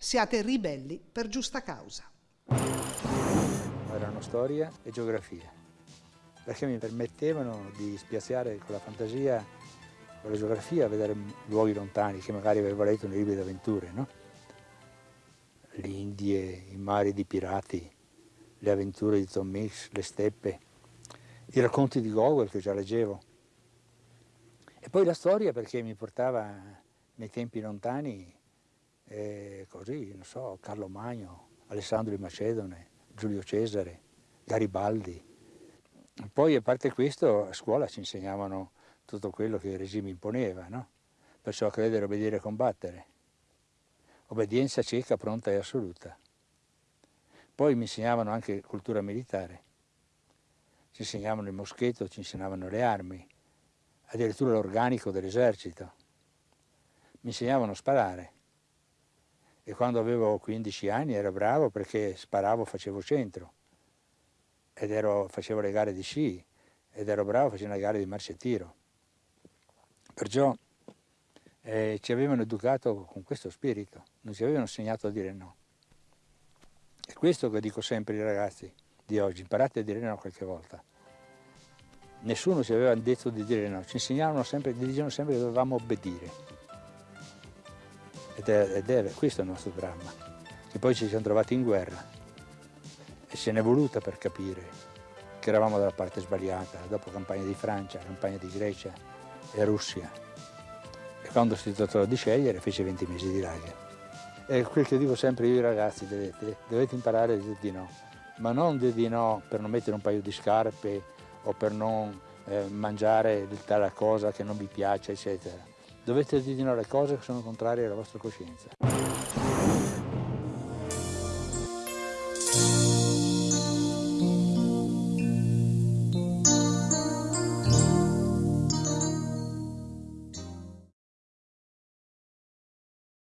Siate ribelli per giusta causa. Erano storia e geografia, perché mi permettevano di spiaziare con la fantasia, con la geografia, a vedere luoghi lontani che magari avevo letto nei libri d'avventure, no? L'Indie, i mari di pirati, le avventure di Tom Mix, le steppe, i racconti di Gogol che già leggevo. E poi la storia perché mi portava nei tempi lontani, così, non so, Carlo Magno, Alessandro di Macedone, Giulio Cesare, Garibaldi. Poi a parte questo a scuola ci insegnavano tutto quello che il regime imponeva, no? Perciò credere, obbedire e combattere. Obbedienza cieca, pronta e assoluta. Poi mi insegnavano anche cultura militare. Ci insegnavano il moschetto, ci insegnavano le armi, addirittura l'organico dell'esercito. Mi insegnavano a sparare. E quando avevo 15 anni ero bravo perché sparavo, facevo centro. Ed ero, facevo le gare di sci ed ero bravo, facevo le gare di marcia e tiro. Perciò eh, ci avevano educato con questo spirito, non ci avevano insegnato a dire no. È questo che dico sempre ai ragazzi di oggi, imparate a dire no qualche volta. Nessuno ci aveva detto di dire no, ci insegnavano sempre, dicevano sempre che dovevamo obbedire. Ed è, ed è questo è il nostro dramma, che poi ci siamo trovati in guerra e se n'è voluta per capire che eravamo dalla parte sbagliata, dopo campagna di Francia, campagna di Grecia e Russia. E quando si trattò di scegliere fece 20 mesi di lager. E quel che dico sempre io ai ragazzi, dovete, dovete imparare a dire di no, ma non dire di no per non mettere un paio di scarpe o per non eh, mangiare tale cosa che non vi piace, eccetera. Dovete dire di no alle cose che sono contrarie alla vostra coscienza.